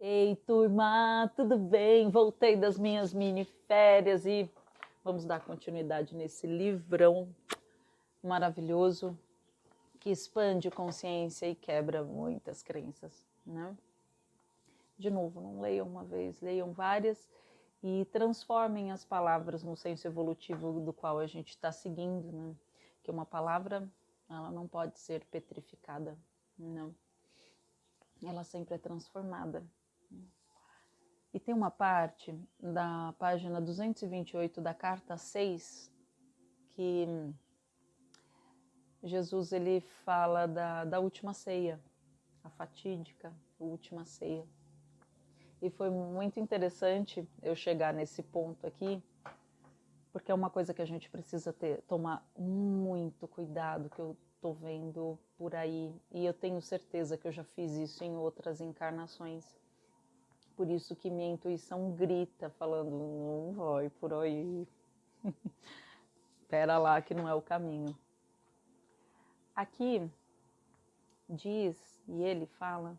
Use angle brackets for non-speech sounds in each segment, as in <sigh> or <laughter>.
Ei, turma, tudo bem? Voltei das minhas mini férias e vamos dar continuidade nesse livrão maravilhoso que expande consciência e quebra muitas crenças, né? De novo, não leiam uma vez, leiam várias e transformem as palavras no senso evolutivo do qual a gente está seguindo, né? Que uma palavra, ela não pode ser petrificada, não. Ela sempre é transformada. E tem uma parte da página 228 da carta 6 que Jesus ele fala da, da última ceia, a fatídica última ceia. E foi muito interessante eu chegar nesse ponto aqui, porque é uma coisa que a gente precisa ter, tomar muito cuidado, que eu tô vendo por aí, e eu tenho certeza que eu já fiz isso em outras encarnações por isso que minha intuição grita, falando: não vai por aí. <laughs> Pera lá, que não é o caminho. Aqui diz, e ele fala,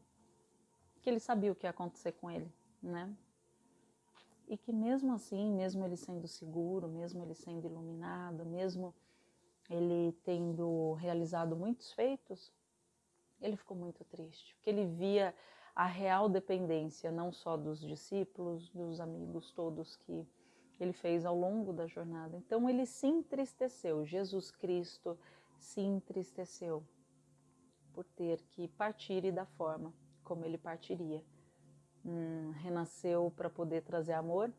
que ele sabia o que ia acontecer com ele, né? E que mesmo assim, mesmo ele sendo seguro, mesmo ele sendo iluminado, mesmo ele tendo realizado muitos feitos, ele ficou muito triste, porque ele via a real dependência, não só dos discípulos, dos amigos todos que ele fez ao longo da jornada. Então ele se entristeceu, Jesus Cristo se entristeceu por ter que partir e da forma como ele partiria. Hum, renasceu para poder trazer amor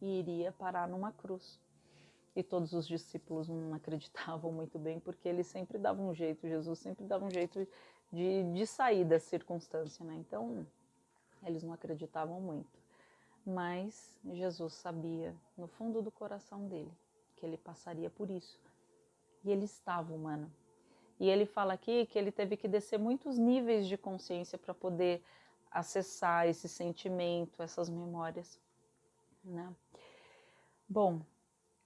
e iria parar numa cruz. E todos os discípulos não acreditavam muito bem, porque ele sempre dava um jeito, Jesus sempre dava um jeito de, de sair da circunstância, né? Então, eles não acreditavam muito. Mas Jesus sabia, no fundo do coração dele, que ele passaria por isso. E ele estava humano. E ele fala aqui que ele teve que descer muitos níveis de consciência para poder acessar esse sentimento, essas memórias, né? Bom,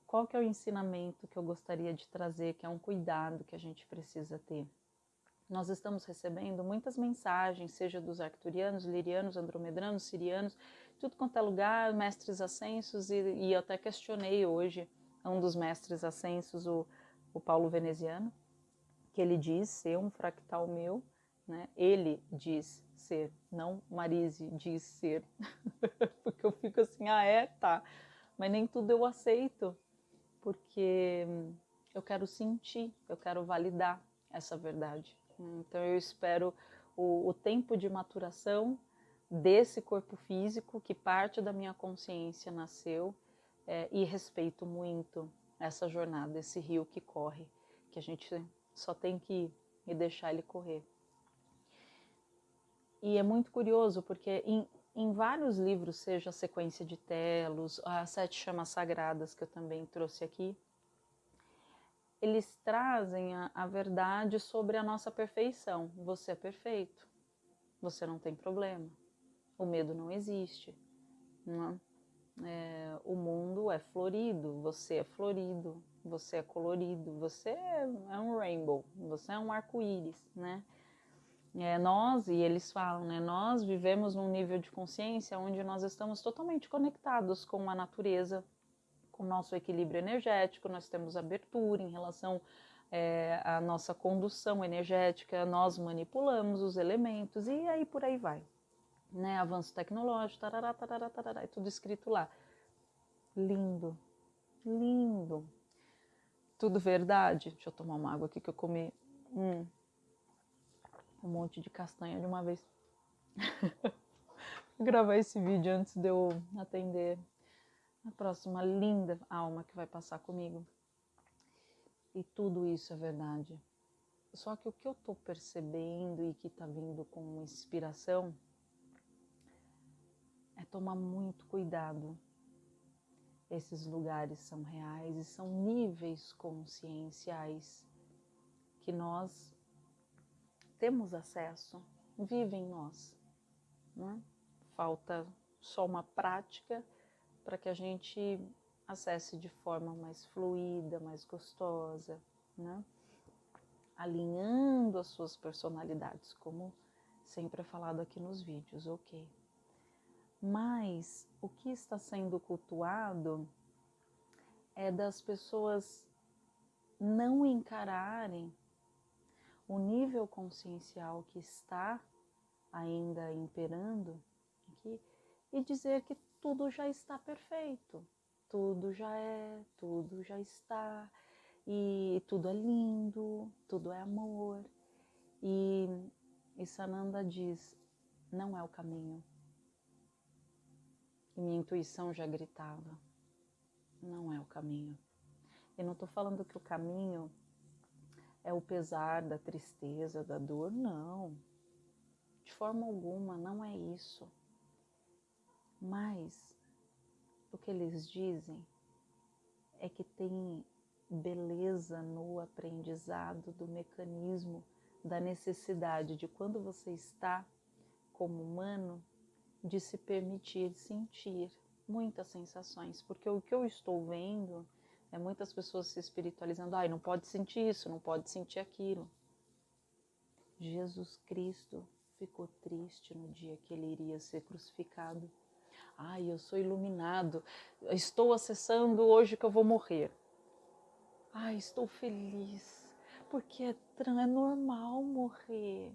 qual que é o ensinamento que eu gostaria de trazer, que é um cuidado que a gente precisa ter? Nós estamos recebendo muitas mensagens, seja dos arcturianos, lirianos, andromedranos, sirianos, tudo quanto é lugar, mestres ascensos, e, e eu até questionei hoje um dos mestres ascensos, o, o Paulo Veneziano, que ele diz ser um fractal meu, né? ele diz ser, não Marise diz ser, <laughs> porque eu fico assim, ah é, tá, mas nem tudo eu aceito, porque eu quero sentir, eu quero validar essa verdade. Então eu espero o, o tempo de maturação desse corpo físico que parte da minha consciência nasceu é, e respeito muito essa jornada, esse rio que corre, que a gente só tem que ir e deixar ele correr. E é muito curioso porque em, em vários livros, seja a sequência de telos, as sete chamas sagradas que eu também trouxe aqui, eles trazem a, a verdade sobre a nossa perfeição. Você é perfeito, você não tem problema, o medo não existe. Não é? É, o mundo é florido, você é florido, você é colorido, você é, é um rainbow, você é um arco-íris, né? É, nós, e eles falam, né, nós vivemos num nível de consciência onde nós estamos totalmente conectados com a natureza, com o nosso equilíbrio energético, nós temos abertura em relação é, à nossa condução energética, nós manipulamos os elementos e aí por aí vai. Né? Avanço tecnológico, tarará, tarará, tarará, é tudo escrito lá. Lindo, lindo. Tudo verdade. Deixa eu tomar uma água aqui que eu comi hum, um monte de castanha de uma vez. <laughs> Gravar esse vídeo antes de eu atender a próxima linda alma que vai passar comigo. E tudo isso é verdade. Só que o que eu estou percebendo e que está vindo com inspiração é tomar muito cuidado. Esses lugares são reais e são níveis conscienciais que nós temos acesso, vivem em nós. Né? Falta só uma prática para que a gente acesse de forma mais fluida, mais gostosa, né? alinhando as suas personalidades, como sempre é falado aqui nos vídeos, ok? Mas o que está sendo cultuado é das pessoas não encararem o nível consciencial que está ainda imperando aqui e dizer que tudo já está perfeito, tudo já é, tudo já está, e tudo é lindo, tudo é amor. E, e Sananda diz: não é o caminho. E minha intuição já gritava: não é o caminho. Eu não estou falando que o caminho é o pesar da tristeza, da dor, não. De forma alguma, não é isso. Mas o que eles dizem é que tem beleza no aprendizado do mecanismo da necessidade de quando você está como humano de se permitir sentir muitas sensações, porque o que eu estou vendo é muitas pessoas se espiritualizando, ai, não pode sentir isso, não pode sentir aquilo. Jesus Cristo ficou triste no dia que ele iria ser crucificado. Ai, eu sou iluminado, estou acessando hoje que eu vou morrer. Ai, estou feliz, porque é, é normal morrer.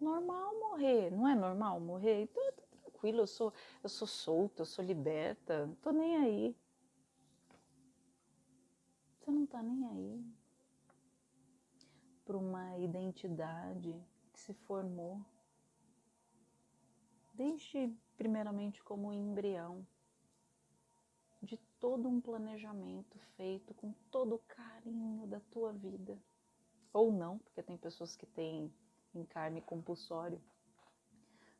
Normal morrer, não é normal morrer? Então eu tô tranquilo, eu sou, eu sou solta, eu sou liberta, não tô nem aí. Você não tá nem aí para uma identidade que se formou desde primeiramente como embrião de todo um planejamento feito com todo o carinho da tua vida. Ou não, porque tem pessoas que têm encarne compulsório.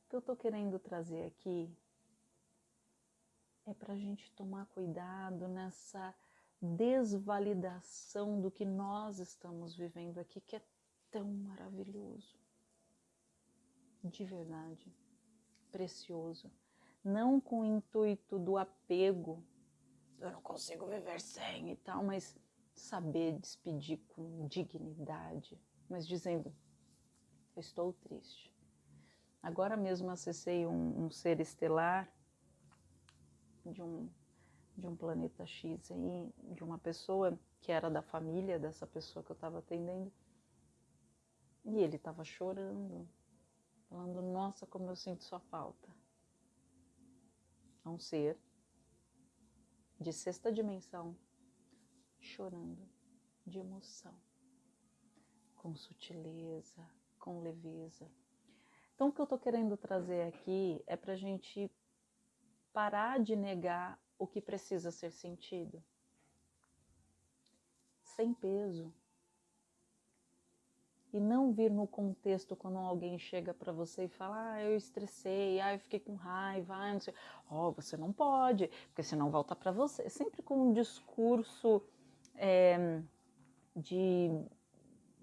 O que eu estou querendo trazer aqui é para a gente tomar cuidado nessa desvalidação do que nós estamos vivendo aqui, que é tão maravilhoso. De verdade, precioso. Não com o intuito do apego eu não consigo viver sem e tal, mas saber despedir com dignidade, mas dizendo, eu estou triste. Agora mesmo acessei um, um ser estelar de um, de um planeta X aí, de uma pessoa que era da família dessa pessoa que eu estava atendendo, e ele estava chorando, falando, nossa, como eu sinto sua falta. É um ser de sexta dimensão, chorando de emoção, com sutileza, com leveza. Então, o que eu estou querendo trazer aqui é para a gente parar de negar o que precisa ser sentido, sem peso. E não vir no contexto quando alguém chega para você e fala: Ah, eu estressei, ah, eu fiquei com raiva, ah, não sei. Oh, você não pode, porque senão volta para você. Sempre com um discurso é, de,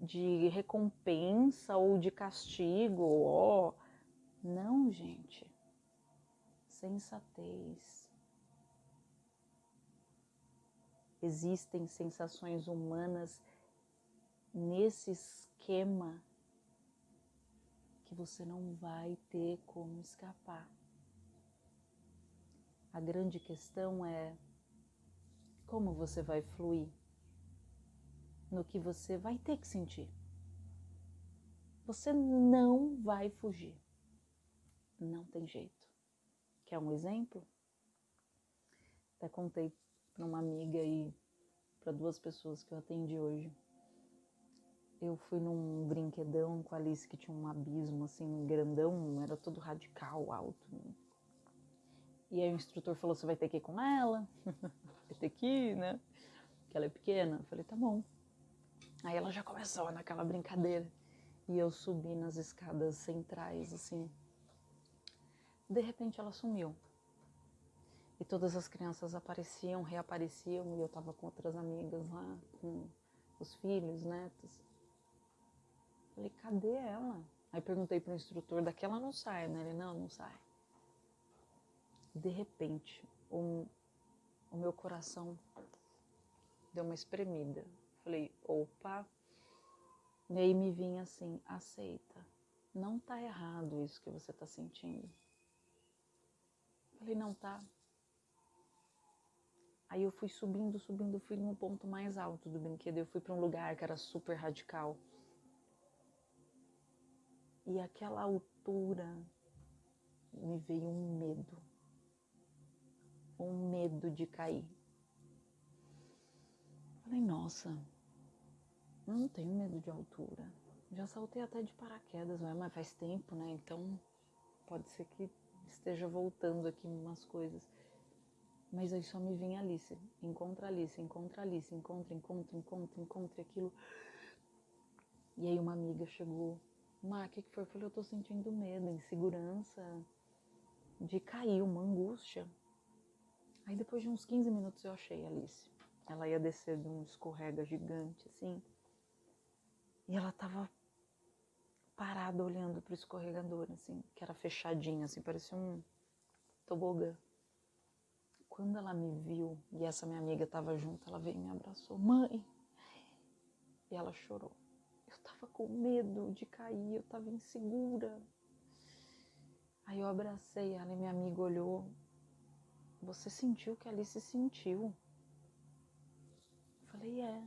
de recompensa ou de castigo. Ó, oh. não, gente. Sensatez. Existem sensações humanas nesses esquema que você não vai ter como escapar. A grande questão é como você vai fluir no que você vai ter que sentir. Você não vai fugir. Não tem jeito. Quer um exemplo? Até contei para uma amiga e para duas pessoas que eu atendi hoje eu fui num brinquedão com a Alice que tinha um abismo assim grandão, era todo radical, alto. E aí o instrutor falou: você vai ter que ir com ela, <laughs> vai ter que ir, né? Porque ela é pequena. Eu falei: tá bom. Aí ela já começou naquela brincadeira. E eu subi nas escadas centrais, assim. De repente ela sumiu. E todas as crianças apareciam, reapareciam, e eu tava com outras amigas lá, com os filhos, netos. Falei, cadê ela? Aí perguntei para o instrutor, daquela não sai, né? Ele, não, não sai. De repente, o, o meu coração deu uma espremida. Falei, opa. E aí me vinha assim, aceita. Não tá errado isso que você tá sentindo. Falei, não tá. Aí eu fui subindo, subindo, fui no ponto mais alto do brinquedo. Eu fui para um lugar que era super radical. E aquela altura me veio um medo. Um medo de cair. Falei, nossa, eu não tenho medo de altura. Já saltei até de paraquedas, mas faz tempo, né? Então pode ser que esteja voltando aqui umas coisas. Mas aí só me vem Alice, encontra Alice, encontra Alice, encontra, encontra, encontra, encontra aquilo. E aí uma amiga chegou, Má, o que, que foi? Eu falei, eu tô sentindo medo, insegurança, de cair, uma angústia. Aí depois de uns 15 minutos eu achei Alice. Ela ia descer de um escorrega gigante, assim. E ela tava parada olhando pro escorregador, assim, que era fechadinho, assim, parecia um tobogã. Quando ela me viu, e essa minha amiga tava junto, ela veio e me abraçou. Mãe! E ela chorou. Tava com medo de cair, eu tava insegura. Aí eu abracei ela e minha amiga olhou. Você sentiu que ali se sentiu? Eu falei, é.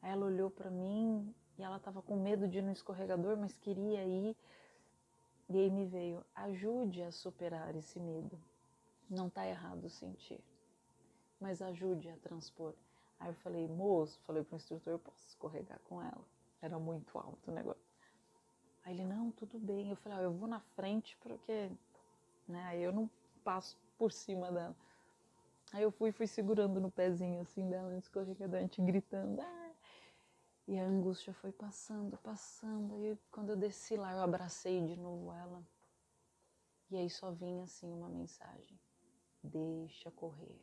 Aí ela olhou para mim e ela tava com medo de ir no escorregador, mas queria ir. E aí me veio, ajude a superar esse medo. Não tá errado sentir, mas ajude a transpor. Aí eu falei, moço, falei pro instrutor, posso escorregar com ela. Era muito alto o negócio. Aí ele, não, tudo bem. Eu falei, ah, eu vou na frente porque, né, aí eu não passo por cima dela. Aí eu fui, fui segurando no pezinho assim dela gente gritando, ah! E a angústia foi passando, passando. E quando eu desci lá, eu abracei de novo ela. E aí só vinha assim uma mensagem: deixa correr,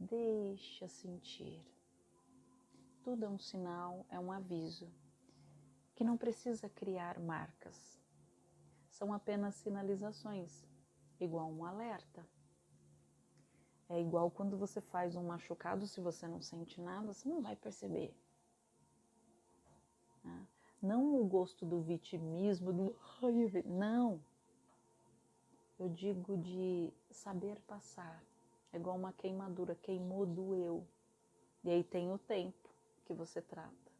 deixa sentir. Tudo é um sinal, é um aviso, que não precisa criar marcas. São apenas sinalizações, igual um alerta. É igual quando você faz um machucado, se você não sente nada, você não vai perceber. Né? Não o gosto do vitimismo, do não. Eu digo de saber passar. É igual uma queimadura, queimou, doeu. E aí tem o tempo que você trata.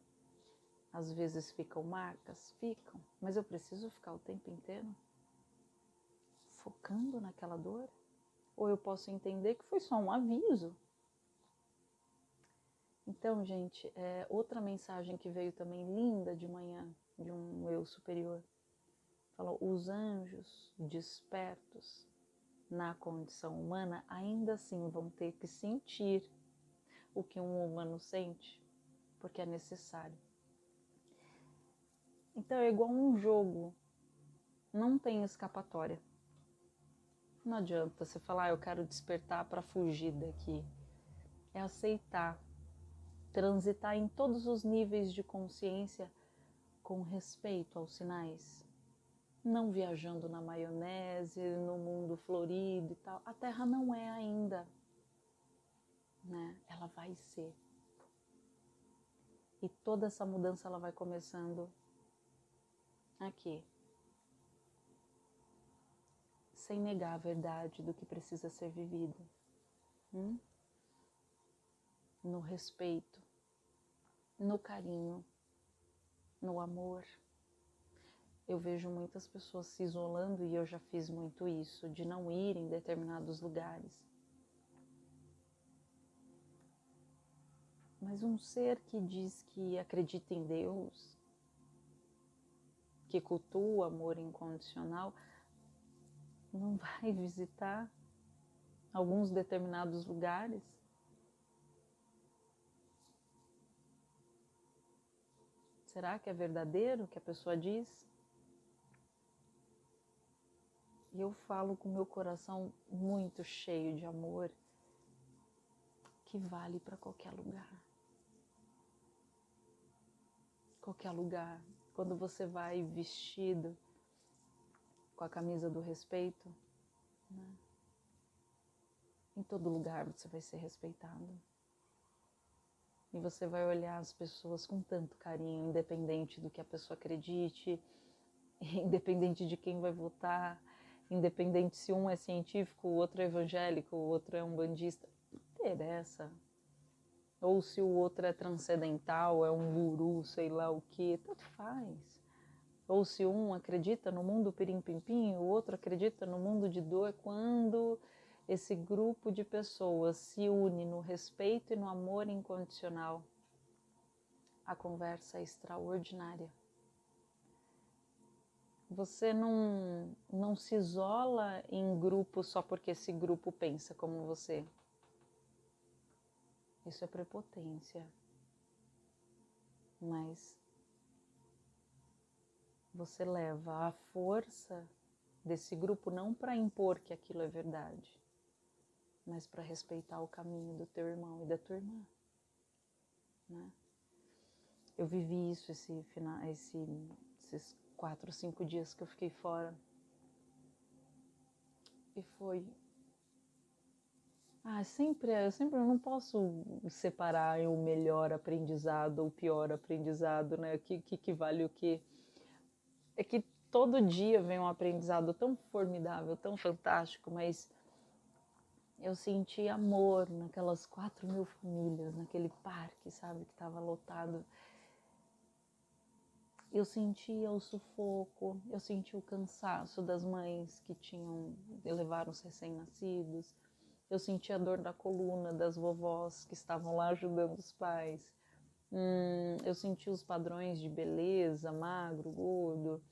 Às vezes ficam marcas, ficam, mas eu preciso ficar o tempo inteiro focando naquela dor? Ou eu posso entender que foi só um aviso? Então, gente, é outra mensagem que veio também linda de manhã, de um eu superior. Falou: os anjos despertos na condição humana ainda assim vão ter que sentir o que um humano sente, porque é necessário. Então é igual um jogo, não tem escapatória. Não adianta você falar, ah, eu quero despertar para fugir daqui. É aceitar transitar em todos os níveis de consciência com respeito aos sinais, não viajando na maionese, no mundo florido e tal. A Terra não é ainda, né? Ela vai ser. E toda essa mudança ela vai começando aqui. Sem negar a verdade do que precisa ser vivido. Hum? No respeito no carinho, no amor. Eu vejo muitas pessoas se isolando e eu já fiz muito isso, de não ir em determinados lugares. Mas um ser que diz que acredita em Deus, que cultua o amor incondicional, não <laughs> vai visitar alguns determinados lugares Será que é verdadeiro o que a pessoa diz? E eu falo com meu coração muito cheio de amor, que vale para qualquer lugar. Qualquer lugar. Quando você vai vestido com a camisa do respeito, né? em todo lugar você vai ser respeitado. E você vai olhar as pessoas com tanto carinho, independente do que a pessoa acredite, <laughs> independente de quem vai votar. independente se um é científico, o outro é evangélico, o outro é um bandista. Não interessa. Ou se o outro é transcendental, é um guru, sei lá o que, tanto faz. Ou se um acredita no mundo pirim-pim-pim, o outro acredita no mundo de dor, quando esse grupo de pessoas se une no respeito e no amor incondicional, a conversa é extraordinária. Você não, não se isola em grupo só porque esse grupo pensa como você. Isso é prepotência. Mas você leva a força desse grupo não para impor que aquilo é verdade, mas para respeitar o caminho do teu irmão e da tua irmã. Né? Eu vivi isso esse, esse, esses quatro, cinco dias que eu fiquei fora. E foi. Ah, sempre, eu sempre não posso separar o melhor aprendizado ou o pior aprendizado, né? O que, que, que vale o que? É que todo dia vem um aprendizado tão formidável, tão fantástico, mas eu senti amor naquelas quatro mil famílias, naquele parque, sabe, que estava lotado eu sentia o sufoco, eu sentia o cansaço das mães que tinham levaram os recém-nascidos, eu sentia a dor da coluna das vovós que estavam lá ajudando os pais, hum, eu senti os padrões de beleza, magro, gordo,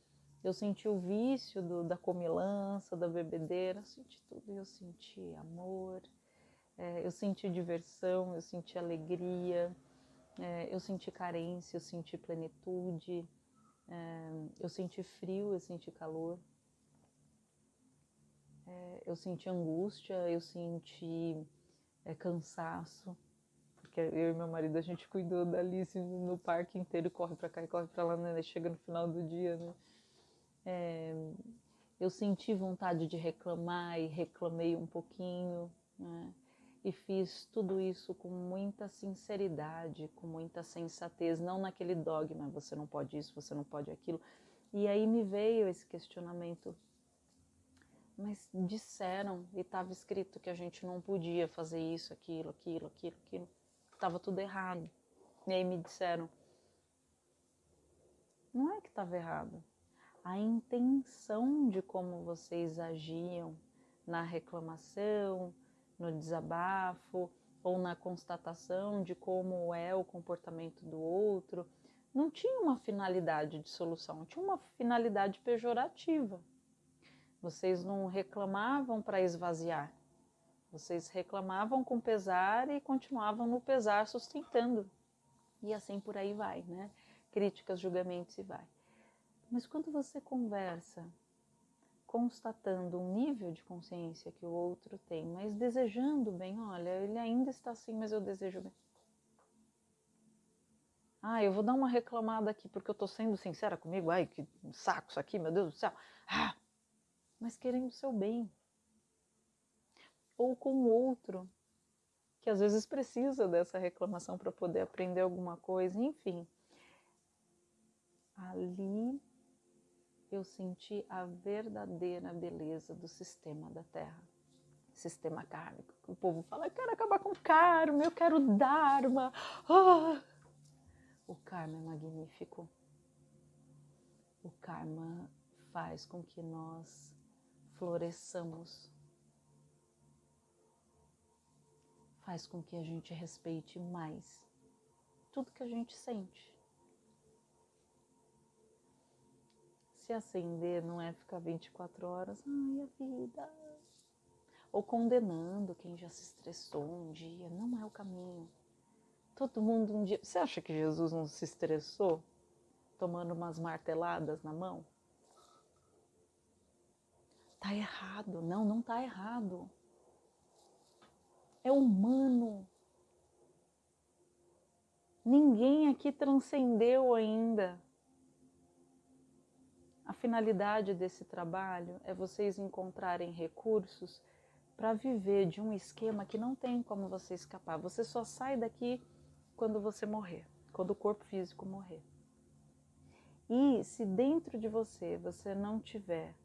eu senti o vício do, da comilança, da bebedeira, eu senti tudo, eu senti amor, é, eu senti diversão, eu senti alegria, é, eu senti carência, eu senti plenitude, é, eu senti frio, eu senti calor, é, eu senti angústia, eu senti é, cansaço, porque eu e meu marido a gente cuidou da Alice no parque inteiro, corre para cá e corre para lá, né? chega no final do dia, né? É, eu senti vontade de reclamar e reclamei um pouquinho, né? e fiz tudo isso com muita sinceridade, com muita sensatez, não naquele dogma, você não pode isso, você não pode aquilo. E aí me veio esse questionamento. Mas disseram e estava escrito que a gente não podia fazer isso, aquilo, aquilo, aquilo, aquilo. Estava tudo errado. E aí me disseram: não é que estava errado. A intenção de como vocês agiam na reclamação, no desabafo ou na constatação de como é o comportamento do outro, não tinha uma finalidade de solução, tinha uma finalidade pejorativa. Vocês não reclamavam para esvaziar, vocês reclamavam com pesar e continuavam no pesar sustentando. E assim por aí vai, né? Críticas, julgamentos e vai. Mas quando você conversa constatando um nível de consciência que o outro tem, mas desejando bem, olha, ele ainda está assim, mas eu desejo bem. Ah, eu vou dar uma reclamada aqui porque eu estou sendo sincera comigo. Ai, que saco isso aqui, meu Deus do céu. Ah, mas querendo o seu bem. Ou com o outro, que às vezes precisa dessa reclamação para poder aprender alguma coisa, enfim. Ali eu senti a verdadeira beleza do sistema da Terra, sistema kármico. O povo fala, eu quero acabar com o karma, eu quero dharma. Ah! O karma é magnífico. O karma faz com que nós floresçamos. Faz com que a gente respeite mais tudo que a gente sente. se acender não é ficar 24 horas, ai a vida. Ou condenando quem já se estressou um dia, não é o caminho. Todo mundo um dia. Você acha que Jesus não se estressou tomando umas marteladas na mão? Tá errado. Não, não tá errado. É humano. Ninguém aqui transcendeu ainda. A finalidade desse trabalho é vocês encontrarem recursos para viver de um esquema que não tem como você escapar. Você só sai daqui quando você morrer, quando o corpo físico morrer. E se dentro de você você não tiver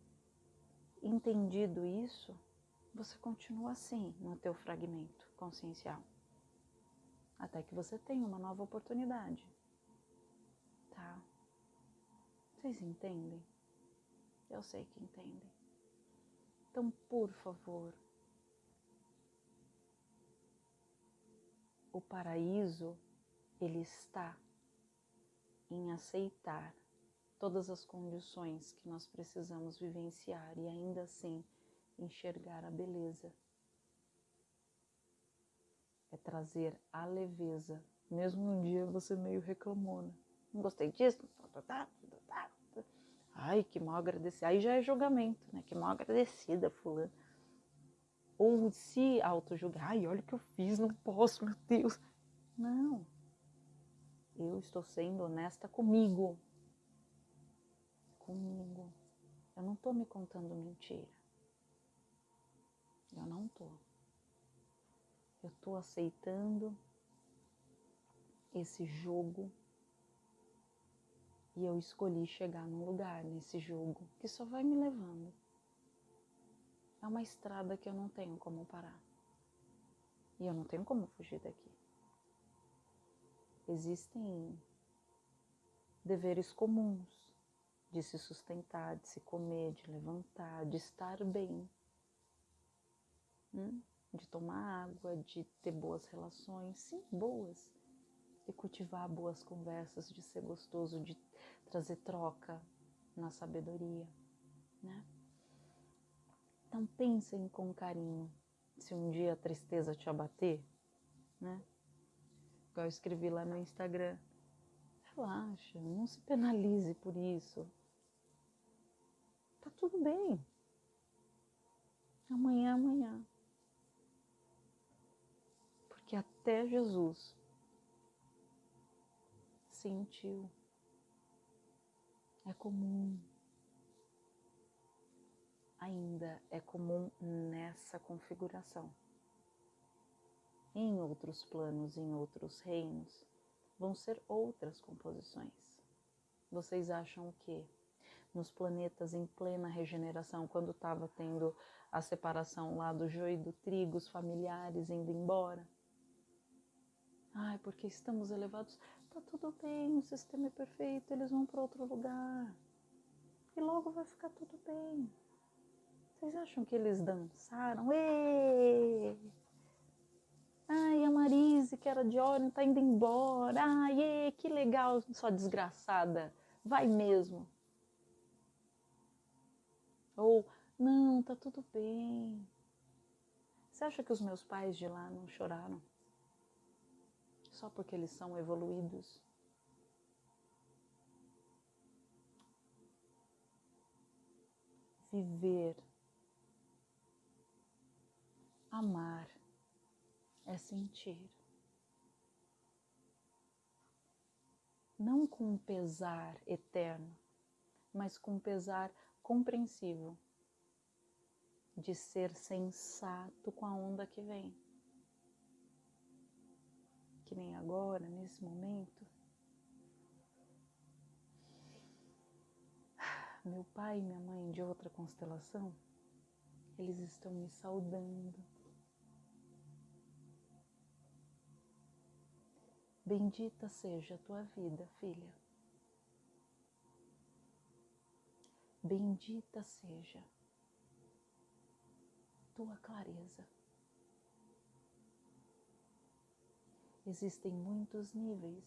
entendido isso, você continua assim no teu fragmento consciencial. Até que você tenha uma nova oportunidade. Tá? Vocês entendem? Eu sei que entendem. Então, por favor, o paraíso ele está em aceitar todas as condições que nós precisamos vivenciar e ainda assim enxergar a beleza. É trazer a leveza, mesmo um dia você meio reclamona. Não gostei disso. Ai, que mal agradecida. Aí já é julgamento, né? Que mal agradecida, fulano. Ou se auto-julgar. Ai, olha o que eu fiz, não posso, meu Deus. Não. Eu estou sendo honesta comigo. Comigo. Eu não estou me contando mentira. Eu não estou. Eu estou aceitando esse jogo e eu escolhi chegar num lugar nesse jogo que só vai me levando. É uma estrada que eu não tenho como parar. E eu não tenho como fugir daqui. Existem deveres comuns de se sustentar, de se comer, de levantar, de estar bem, hum? de tomar água, de ter boas relações, sim, boas, de cultivar boas conversas, de ser gostoso, de trazer troca na sabedoria, né? Então pensem com carinho. Se um dia a tristeza te abater, né? Igual eu escrevi lá no Instagram. Relaxa, não se penalize por isso. Tá tudo bem. Amanhã, amanhã. Porque até Jesus sentiu é comum. Ainda é comum nessa configuração. Em outros planos, em outros reinos, vão ser outras composições. Vocês acham que nos planetas em plena regeneração, quando estava tendo a separação lá do joio e do trigo, os familiares indo embora? Ai, porque estamos elevados tá tudo bem, o sistema é perfeito, eles vão para outro lugar. E logo vai ficar tudo bem. Vocês acham que eles dançaram? Ê! Ai, a Marise, que era de Orion, tá indo embora. Ai, ê, que legal, sua desgraçada. Vai mesmo. Ou, não, tá tudo bem. Você acha que os meus pais de lá não choraram? só porque eles são evoluídos. Viver, amar é sentir. Não com pesar eterno, mas com pesar compreensivo de ser sensato com a onda que vem que nem agora, nesse momento. <sighs> Meu pai e minha mãe de outra constelação, eles estão me saudando. Bendita seja a tua vida, filha. Bendita seja tua clareza. existem muitos níveis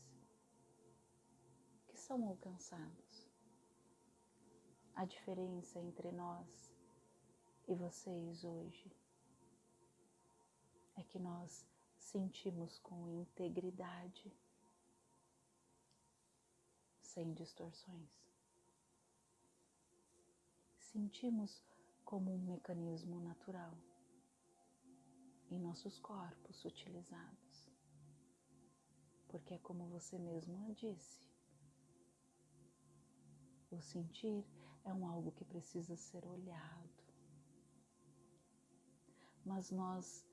que são alcançados. A diferença entre nós e vocês hoje é que nós sentimos com integridade, sem distorções. Sentimos como um mecanismo natural em nossos corpos utilizados porque é como você mesmo disse. O sentir é um algo que precisa ser olhado. Mas nós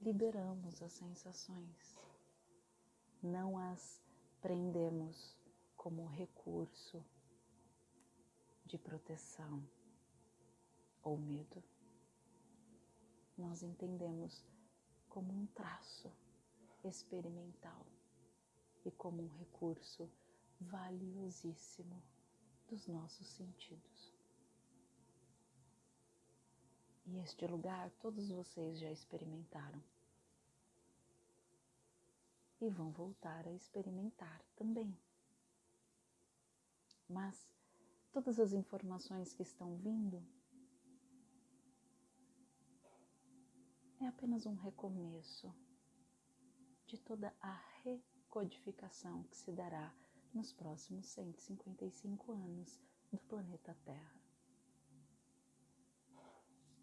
liberamos as sensações, não as prendemos como recurso de proteção, ou medo. Nós entendemos como um traço experimental e como um recurso valiosíssimo dos nossos sentidos. E este lugar todos vocês já experimentaram. E vão voltar a experimentar também. Mas todas as informações que estão vindo é apenas um recomeço de toda a recodificação que se dará nos próximos 155 anos do planeta Terra.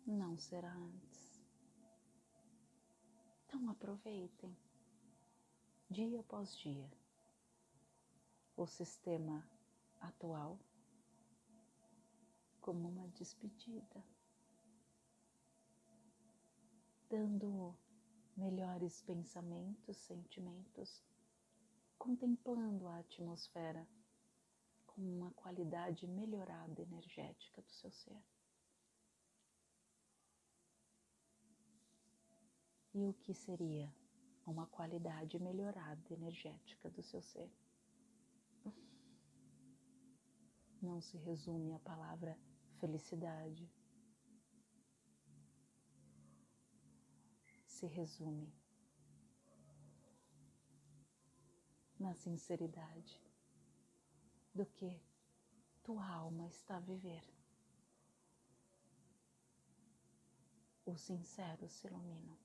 Não será antes. Então aproveitem, dia após dia, o sistema atual como uma despedida, dando melhores pensamentos, sentimentos, contemplando a atmosfera com uma qualidade melhorada energética do seu ser. E o que seria uma qualidade melhorada energética do seu ser? Não se resume à palavra felicidade. Se resume na sinceridade do que tua alma está a viver. Os sinceros se iluminam.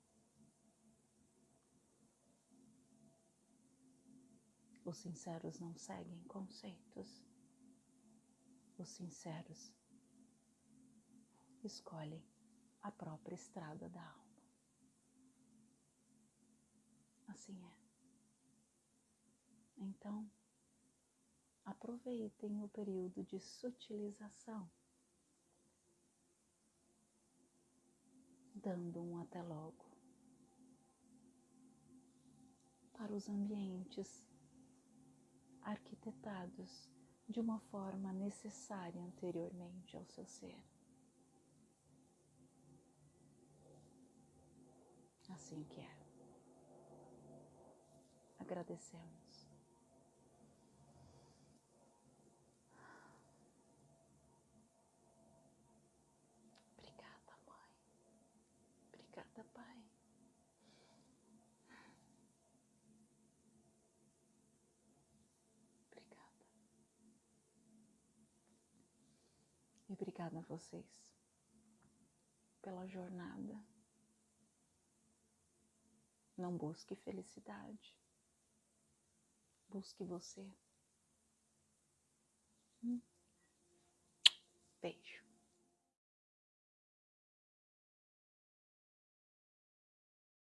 Os sinceros não seguem conceitos. Os sinceros escolhem a própria estrada da alma. Assim é. Então, aproveitem o período de sutilização, dando um até logo para os ambientes arquitetados de uma forma necessária anteriormente ao seu ser. Assim que é. Agradecemos. Obrigada, mãe. Obrigada, pai. Obrigada. E obrigada a vocês pela jornada. Não busque felicidade. Busque você. Hum. Beijo.